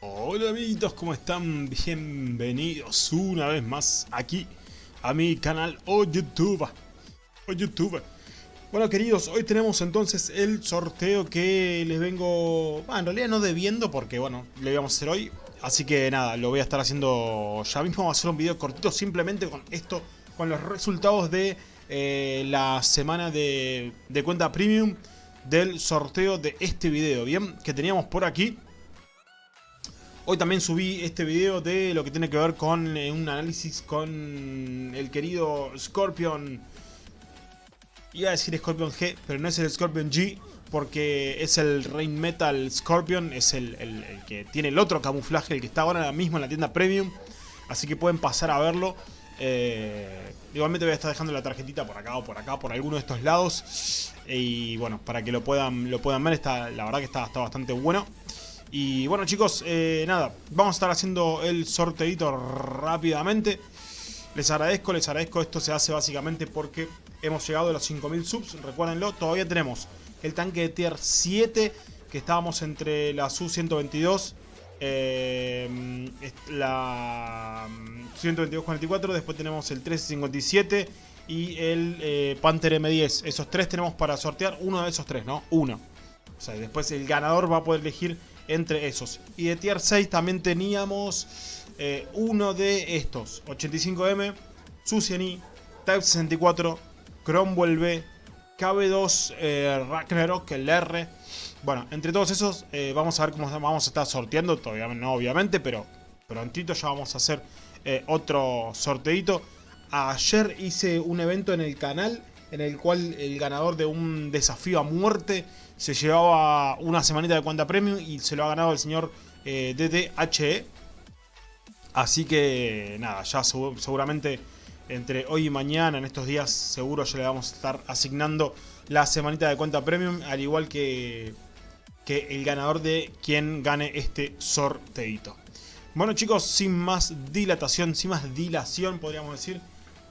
Hola amiguitos, ¿cómo están? Bienvenidos una vez más aquí a mi canal o YouTube. O YouTube. Bueno queridos, hoy tenemos entonces el sorteo que les vengo... Bueno, en realidad no debiendo porque bueno, lo íbamos a hacer hoy. Así que nada, lo voy a estar haciendo ya mismo. Vamos a hacer un video cortito simplemente con esto, con los resultados de eh, la semana de, de cuenta premium del sorteo de este video, ¿bien? Que teníamos por aquí. Hoy también subí este video de lo que tiene que ver con eh, un análisis con el querido Scorpion. Iba a decir Scorpion G, pero no es el Scorpion G, porque es el Rain Metal Scorpion, es el, que tiene el otro camuflaje, el que está ahora mismo en la tienda Premium. Así que pueden pasar a verlo. Eh, igualmente voy a estar dejando la tarjetita por acá o por acá, por alguno de estos lados. Y bueno, para que lo puedan, lo puedan ver, está, la verdad que está, está bastante bueno. Y bueno chicos, eh, nada, vamos a estar haciendo el sorteito rápidamente. Les agradezco, les agradezco, esto se hace básicamente porque hemos llegado a los 5000 subs, recuérdenlo, todavía tenemos el tanque de tier 7, que estábamos entre la Su-122, eh, la 122-44, después tenemos el 1357 y el eh, Panther M10. Esos tres tenemos para sortear, uno de esos tres, ¿no? Uno. O sea, después el ganador va a poder elegir entre esos. Y de tier 6 también teníamos eh, uno de estos. 85M, Susiani, Type 64, Cromwell B, KB2 eh, Ragnarok, el R. Bueno, entre todos esos eh, vamos a ver cómo vamos a estar sorteando. Todavía no, obviamente, pero prontito ya vamos a hacer otro sorteito. Ayer hice un evento en el canal en el cual el ganador de un desafío a muerte se llevaba una semanita de cuenta premium y se lo ha ganado el señor eh, DDHE. Así que nada, ya seguramente entre hoy y mañana, en estos días, seguro ya le vamos a estar asignando la semanita de cuenta premium, al igual que, que el ganador de quien gane este sorteito. Bueno chicos, sin más dilatación, sin más dilación podríamos decir,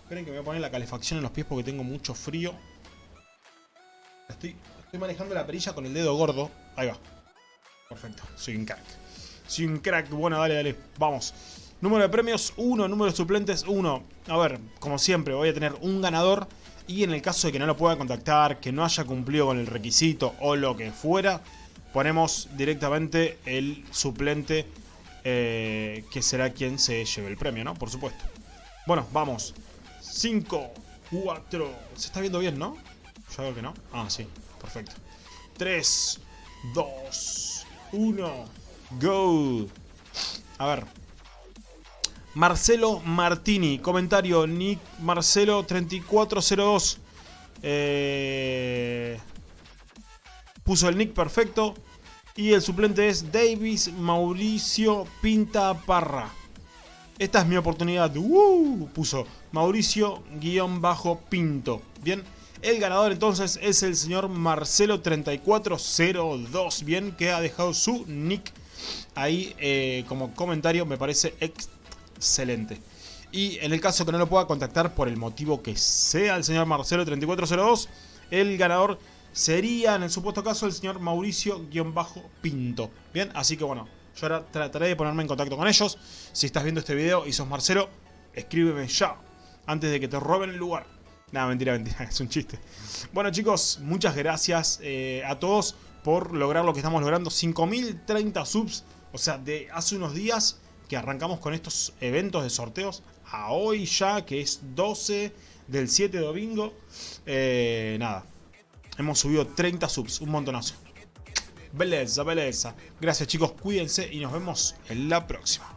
Esperen que me voy a poner la calefacción en los pies porque tengo mucho frío. Estoy, estoy manejando la perilla con el dedo gordo. Ahí va. Perfecto. Soy un crack. Soy un crack. Bueno, dale, dale. Vamos. Número de premios 1, número de suplentes 1. A ver, como siempre, voy a tener un ganador. Y en el caso de que no lo pueda contactar, que no haya cumplido con el requisito o lo que fuera, ponemos directamente el suplente eh, que será quien se lleve el premio, ¿no? Por supuesto. Bueno, vamos. 5, 4... Se está viendo bien, ¿no? Yo creo que no. Ah, sí. Perfecto. 3, 2, 1, go. A ver. Marcelo Martini. Comentario. Nick Marcelo 3402. Eh, puso el nick perfecto. Y el suplente es Davis Mauricio Pinta Parra. Esta es mi oportunidad. ¡Uh! Puso Mauricio-Pinto. Bien. El ganador entonces es el señor Marcelo3402. Bien. Que ha dejado su nick ahí eh, como comentario. Me parece excelente. Y en el caso que no lo pueda contactar por el motivo que sea el señor Marcelo3402, el ganador sería en el supuesto caso el señor Mauricio-Pinto. Bien, así que bueno, yo ahora trataré de ponerme en contacto con ellos. Si estás viendo este video y sos Marcelo, escríbeme ya. Antes de que te roben el lugar. Nada, mentira, mentira. Es un chiste. Bueno, chicos, muchas gracias eh, a todos por lograr lo que estamos logrando. 5030 subs. O sea, de hace unos días que arrancamos con estos eventos de sorteos. A hoy ya, que es 12 del 7 de domingo. Eh, nada. Hemos subido 30 subs. Un montonazo. Beleza, beleza. Gracias chicos, cuídense y nos vemos en la próxima.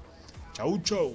Chau, chau.